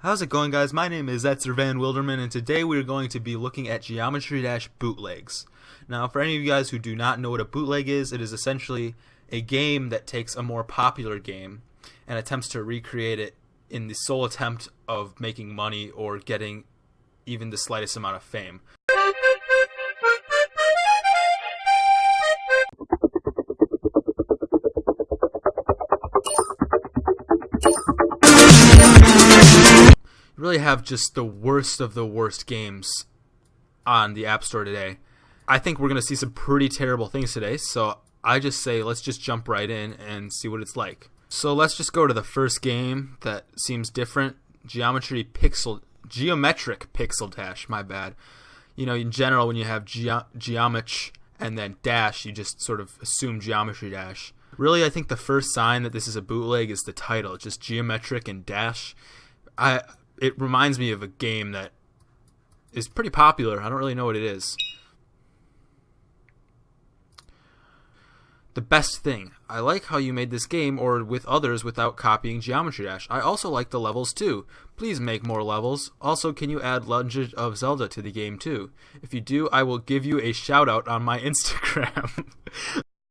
How's it going guys? My name is Etzer Van Wilderman and today we're going to be looking at Geometry Dash bootlegs. Now for any of you guys who do not know what a bootleg is, it is essentially a game that takes a more popular game and attempts to recreate it in the sole attempt of making money or getting even the slightest amount of fame. Really have just the worst of the worst games on the App Store today. I think we're going to see some pretty terrible things today, so I just say let's just jump right in and see what it's like. So let's just go to the first game that seems different. Geometry Pixel Geometric Pixel Dash, my bad. You know, in general when you have ge- geometry and then dash, you just sort of assume geometry dash. Really, I think the first sign that this is a bootleg is the title, just geometric and dash. I it reminds me of a game that is pretty popular. I don't really know what it is. The best thing. I like how you made this game or with others without copying Geometry Dash. I also like the levels too. Please make more levels. Also, can you add Legend of Zelda to the game too? If you do, I will give you a shout out on my Instagram.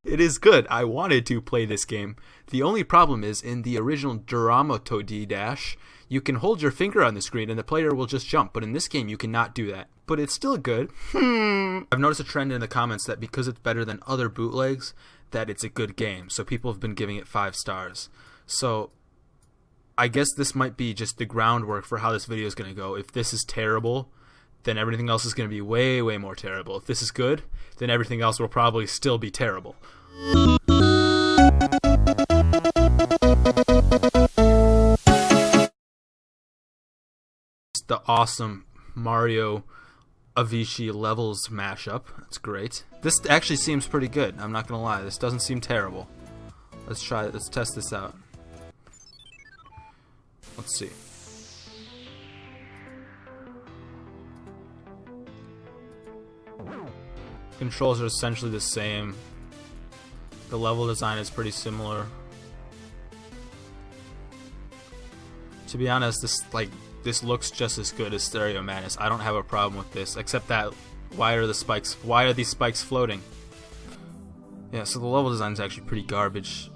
It is good. I wanted to play this game. The only problem is in the original Duramato D Dash, you can hold your finger on the screen and the player will just jump, but in this game you cannot do that. But it's still good. Hmm. I've noticed a trend in the comments that because it's better than other bootlegs, that it's a good game. So people have been giving it five stars. So I guess this might be just the groundwork for how this video is going to go. If this is terrible, then everything else is going to be way, way more terrible. If this is good, then everything else will probably still be terrible. The awesome Mario Avicii levels mashup. That's great. This actually seems pretty good. I'm not gonna lie. This doesn't seem terrible. Let's try. Let's test this out. Let's see. Controls are essentially the same. The level design is pretty similar. To be honest, this like this looks just as good as Stereo Madness. I don't have a problem with this, except that why are the spikes? Why are these spikes floating? Yeah, so the level design is actually pretty garbage.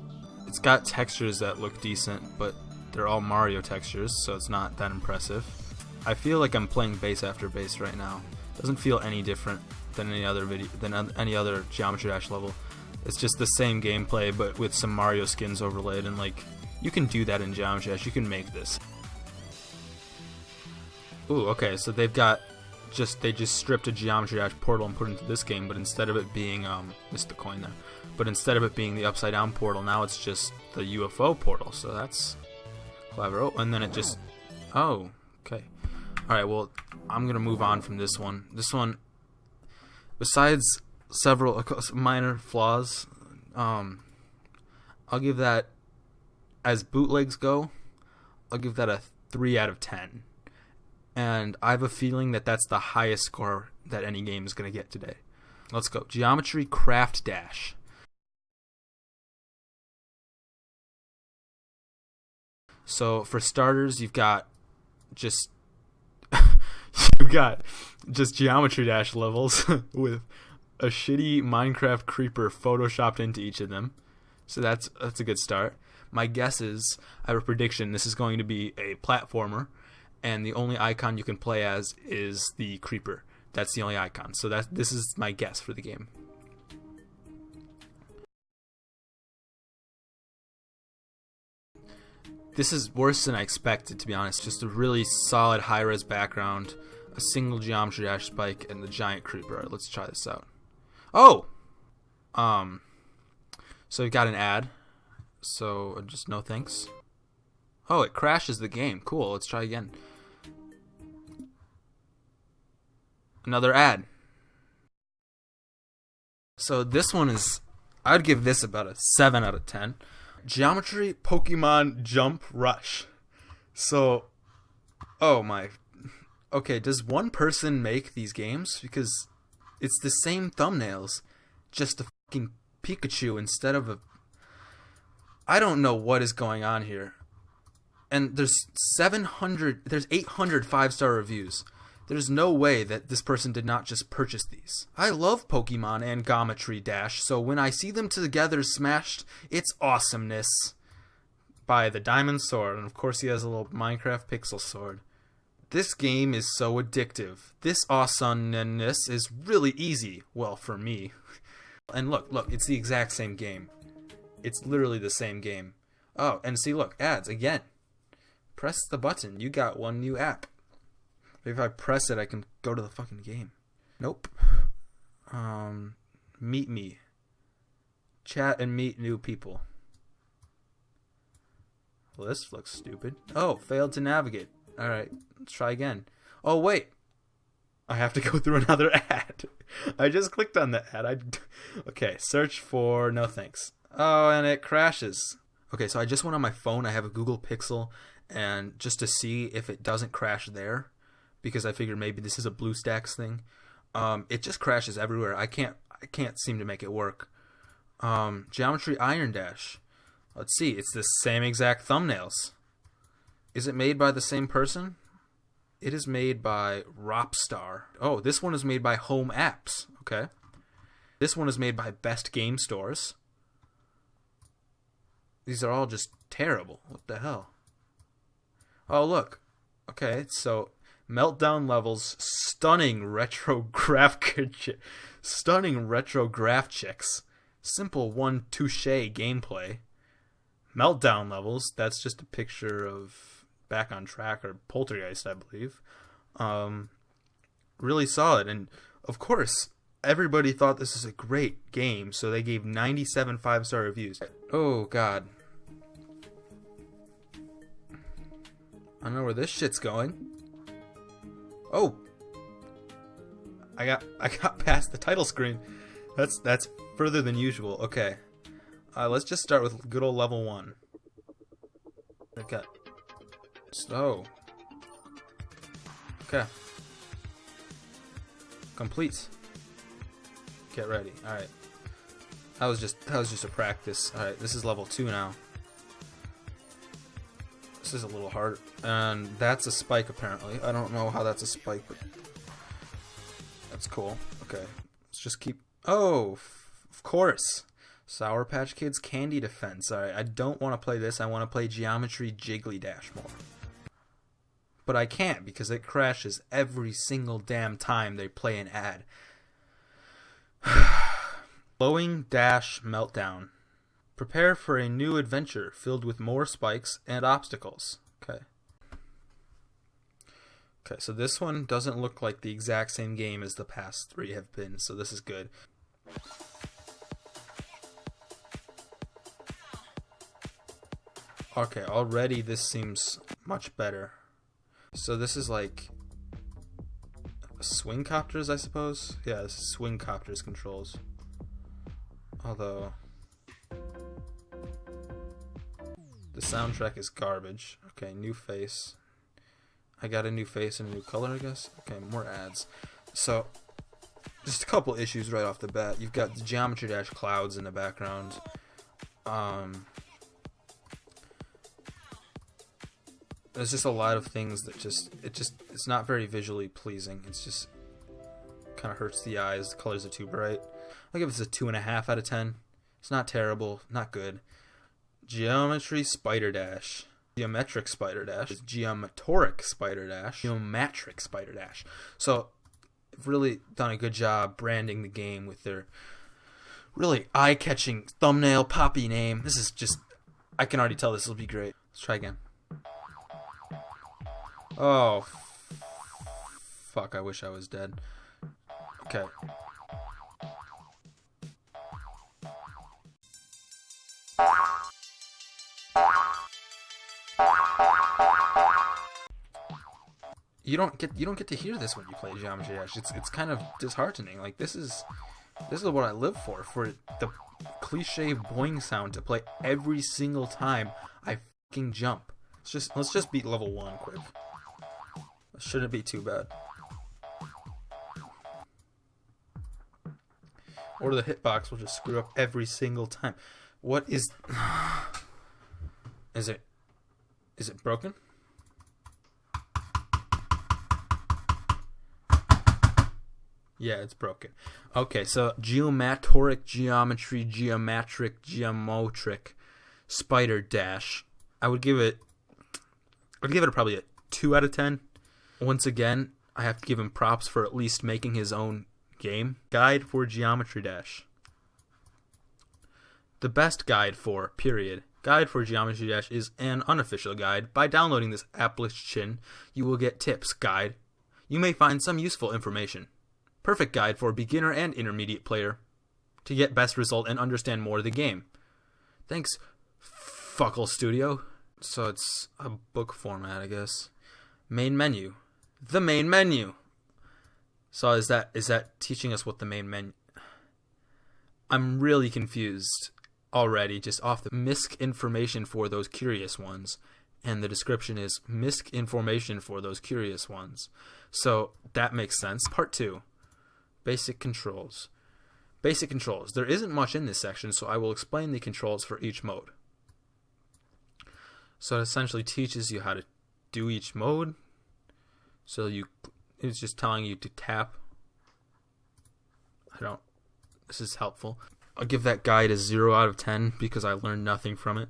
It's got textures that look decent, but they're all Mario textures, so it's not that impressive. I feel like I'm playing base after base right now. Doesn't feel any different than any other video than any other Geometry Dash level. It's just the same gameplay, but with some Mario skins overlaid, and like you can do that in Geometry Dash. You can make this. Ooh, okay, so they've got just they just stripped a Geometry Dash portal and put into this game, but instead of it being um missed the coin there. But instead of it being the upside down portal, now it's just the UFO portal. So that's clever. Oh, and then it just Oh, okay. Alright, well I'm gonna move on from this one. This one besides several minor flaws, um I'll give that as bootlegs go, I'll give that a three out of ten and I have a feeling that that's the highest score that any game is going to get today. Let's go. Geometry Craft Dash. So for starters, you've got just you've got just Geometry Dash levels with a shitty Minecraft creeper photoshopped into each of them. So that's that's a good start. My guess is I have a prediction this is going to be a platformer and the only icon you can play as is the creeper. That's the only icon. So that this is my guess for the game. This is worse than I expected, to be honest. Just a really solid high-res background, a single geometry dash spike, and the giant creeper. Let's try this out. Oh! Um, so we got an ad. So just no thanks. Oh, it crashes the game. Cool. Let's try again. another ad. So this one is, I'd give this about a 7 out of 10. Geometry Pokemon Jump Rush. So, oh my. Okay, does one person make these games? Because it's the same thumbnails, just a fucking Pikachu instead of a. I don't know what is going on here. and there's 700 there's 800 five star reviews there's no way that this person did not just purchase these i love pokemon and Geometry dash so when i see them together smashed it's awesomeness by the diamond sword and of course he has a little minecraft pixel sword this game is so addictive this awesomeness is really easy well for me and look look it's the exact same game it's literally the same game oh and see look ads again Press the button. You got one new app. Maybe if I press it, I can go to the fucking game. Nope. Um, meet me. Chat and meet new people. Well, this looks stupid. Oh, failed to navigate. Alright, let's try again. Oh, wait. I have to go through another ad. I just clicked on the ad. I... Okay, search for no thanks. Oh, and it crashes. Okay, so I just went on my phone. I have a Google Pixel and just to see if it doesn't crash there because I figured maybe this is a BlueStacks thing. Um, it just crashes everywhere. I can't I can't seem to make it work. Um, Geometry Iron Dash. Let's see. It's the same exact thumbnails. Is it made by the same person? It is made by Ropstar. Oh, this one is made by Home Apps. Okay. This one is made by Best Game Stores. These are all just terrible. What the hell? Oh, look. Okay, so Meltdown levels, stunning retro graph, stunning retro graph checks, simple one touche gameplay. Meltdown levels, that's just a picture of Back on Track or Poltergeist, I believe. Um, really solid, and of course, everybody thought this is a great game, so they gave 97 five star reviews. Oh god, I know where this shit's going. Oh, I got I got past the title screen. That's that's further than usual. Okay, uh, let's just start with good old level one. Okay. So. Okay. Complete. Get ready. All right. That was just that was just a practice. All right, this is level two now. This is a little hard. And that's a spike, apparently. I don't know how that's a spike, but... That's cool. Okay. Let's just keep... Oh! Of course! Sour Patch Kids Candy Defense. Alright, I don't want to play this. I want to play Geometry Jiggly Dash more. But I can't because it crashes every single damn time they play an ad. Blowing Dash Meltdown. Prepare for a new adventure filled with more spikes and obstacles. Okay. Okay, so this one doesn't look like the exact same game as the past three have been, so this is good. Okay, already this seems much better. So this is like swing copters, I suppose? Yeah, this is swing copters controls. Although The soundtrack is garbage. Okay, new face. I got a new face and a new color, I guess. Okay, more ads. So, just a couple issues right off the bat. You've got the Geometry Dash clouds in the background. Um, there's just a lot of things that just it just it's not very visually pleasing. It's just kind of hurts the eyes. The colors are too bright. I'll give this a two and a half out of ten. It's not terrible, not good. Geometry Spider Dash. Geometric Spider Dash. Geometric Spider Dash. Geometric Spider Dash. So, really done a good job branding the game with their really eye catching thumbnail poppy name. This is just, I can already tell this will be great. Let's try again. Oh, fuck, I wish I was dead. Okay. you don't get you don't get to hear this when you play Geometry Dash. It's it's kind of disheartening. Like this is this is what I live for for the cliche boing sound to play every single time I fucking jump. Let's just let's just beat level one quick. Shouldn't be too bad. Or the hitbox will just screw up every single time. What is is it Is it broken? Yeah, it's broken. Okay, so geometric geometry, geometric, geometric, spider dash. I would give it. I would give it probably a two out of ten. Once again, I have to give him props for at least making his own game guide for Geometry Dash. The best guide for period guide for Geometry Dash is an unofficial guide. By downloading this application, you will get tips guide. You may find some useful information. Perfect guide for beginner and intermediate player to get best result and understand more of the game. Thanks, Fuckle Studio. So it's a book format, I guess. Main menu. The main menu. So is that is that teaching us what the main menu? I'm really confused already just off the misc information for those curious ones and the description is misc information for those curious ones. So that makes sense. Part 2. Basic controls. Basic controls. There isn't much in this section, so I will explain the controls for each mode. So it essentially teaches you how to do each mode. So you it's just telling you to tap. I don't this is helpful. I'll give that guide a 0 out of 10 because I learned nothing from it.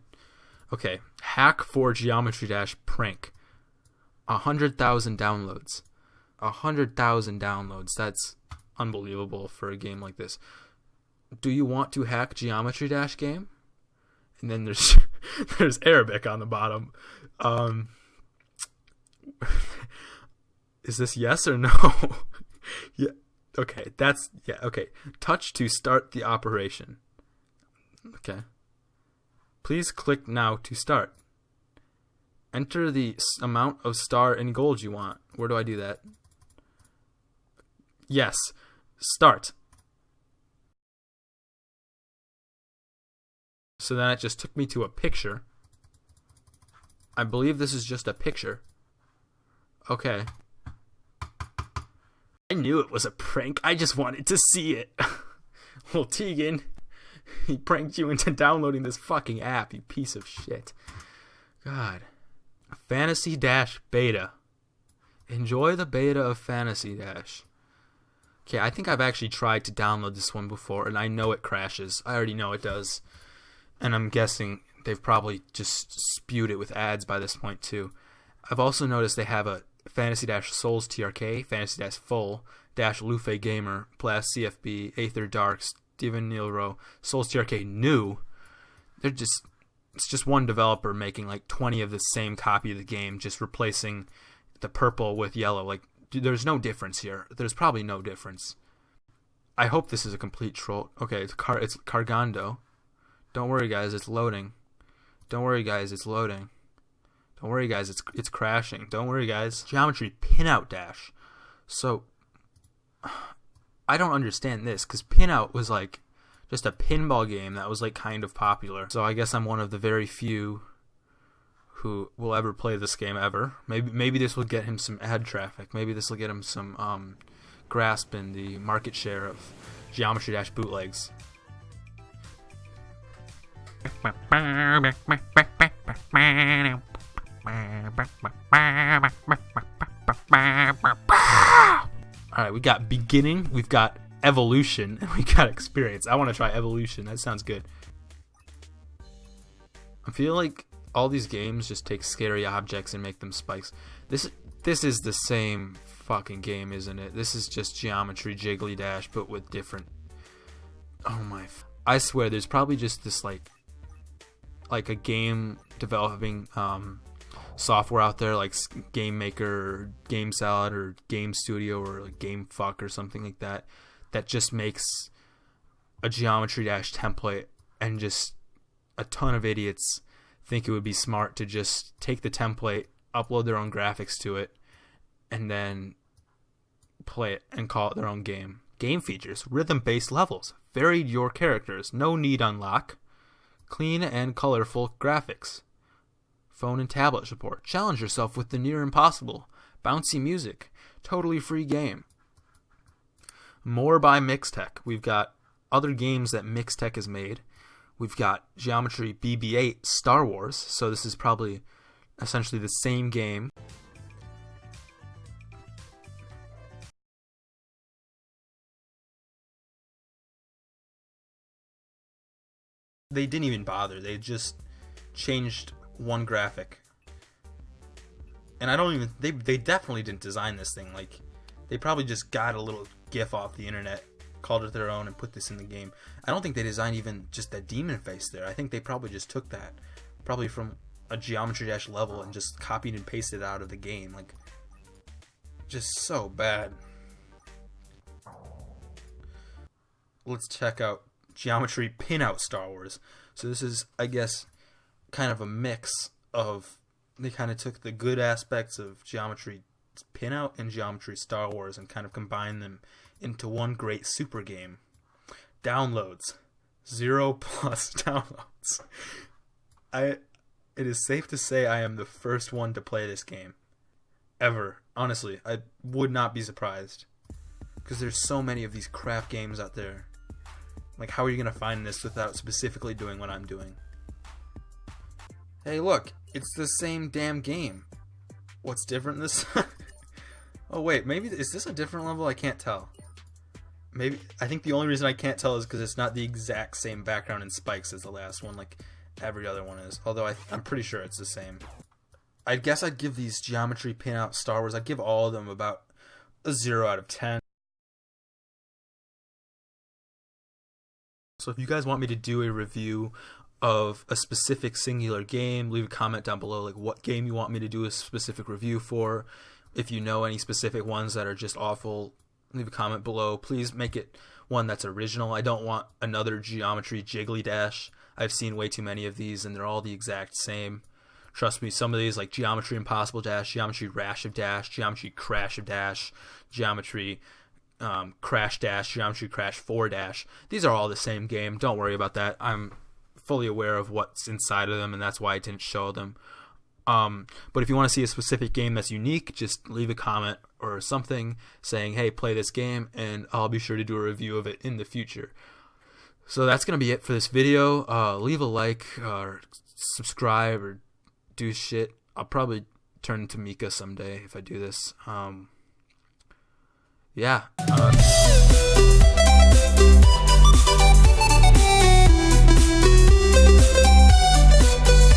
Okay, hack for Geometry Dash prank. 100,000 downloads. 100,000 downloads. That's unbelievable for a game like this. Do you want to hack Geometry Dash game? And then there's there's Arabic on the bottom. Um, is this yes or no? yeah. Okay, that's yeah, okay. Touch to start the operation. Okay. Please click now to start. Enter the amount of star and gold you want. Where do I do that? Yes. Start. So then it just took me to a picture. I believe this is just a picture. Okay. I knew it was a prank. I just wanted to see it. well, Tegan, he pranked you into downloading this fucking app, you piece of shit. God. Fantasy Dash Beta. Enjoy the beta of Fantasy Dash. Okay, I think I've actually tried to download this one before, and I know it crashes. I already know it does. And I'm guessing they've probably just spewed it with ads by this point, too. I've also noticed they have a Fantasy Dash Souls TRK, Fantasy Dash Full, Dash Lufe Gamer, Blast CFB, Aether Dark, Steven Nilro, Souls TRK New. They're just it's just one developer making like 20 of the same copy of the game, just replacing the purple with yellow. Like there's no difference here. There's probably no difference. I hope this is a complete troll. Okay, it's car it's Cargando. Don't worry guys, it's loading. Don't worry guys, it's loading. Don't worry, guys. It's it's crashing. Don't worry, guys. Geometry pinout dash. So I don't understand this because pinout was like just a pinball game that was like kind of popular. So I guess I'm one of the very few who will ever play this game ever. Maybe maybe this will get him some ad traffic. Maybe this will get him some um, grasp in the market share of Geometry Dash bootlegs. Alright, we got beginning, we've got evolution, and we got experience. I want to try evolution. That sounds good. I feel like all these games just take scary objects and make them spikes. This this is the same fucking game, isn't it? This is just geometry jiggly dash, but with different. Oh my! I swear, there's probably just this like, like a game developing um, software out there like Game Maker or Game Salad or Game Studio or like Game Fuck or something like that that just makes a geometry dash template and just a ton of idiots think it would be smart to just take the template, upload their own graphics to it, and then play it and call it their own game. Game features, rhythm based levels, varied your characters, no need unlock, clean and colorful graphics phone and tablet support. Challenge yourself with the near impossible. Bouncy music. Totally free game. More by Mixtech. We've got other games that Mixtech has made. We've got Geometry BB-8 Star Wars. So this is probably essentially the same game. They didn't even bother. They just changed one graphic. And I don't even they they definitely didn't design this thing like they probably just got a little gif off the internet, called it their own and put this in the game. I don't think they designed even just that demon face there. I think they probably just took that probably from a geometry dash level and just copied and pasted it out of the game like just so bad. Let's check out Geometry Pinout Star Wars. So this is I guess kind of a mix of they kind of took the good aspects of Geometry Pinout and Geometry Star Wars and kind of combined them into one great super game. Downloads. Zero plus downloads. I it is safe to say I am the first one to play this game. Ever. Honestly, I would not be surprised. Because there's so many of these crap games out there. Like, how are you going to find this without specifically doing what I'm doing? Hey, look, it's the same damn game. What's different this? oh wait, maybe is this a different level? I can't tell. Maybe I think the only reason I can't tell is because it's not the exact same background and spikes as the last one, like every other one is. Although I, I'm pretty sure it's the same. I guess I'd give these geometry pinout Star Wars. I'd give all of them about a zero out of ten. So if you guys want me to do a review of a specific singular game, leave a comment down below like what game you want me to do a specific review for. If you know any specific ones that are just awful, leave a comment below. Please make it one that's original. I don't want another geometry jiggly dash. I've seen way too many of these and they're all the exact same. Trust me, some of these like Geometry Impossible Dash, Geometry Rash of Dash, Geometry Crash of Dash, Geometry um, Crash Dash, Geometry Crash 4 Dash. These are all the same game. Don't worry about that. I'm fully aware of what's inside of them, and that's why I didn't show them. Um, but if you want to see a specific game that's unique, just leave a comment or something saying, hey, play this game, and I'll be sure to do a review of it in the future. So that's going to be it for this video. Uh, leave a like or subscribe or do shit. I'll probably turn into Mika someday if I do this. Um, yeah. Uh,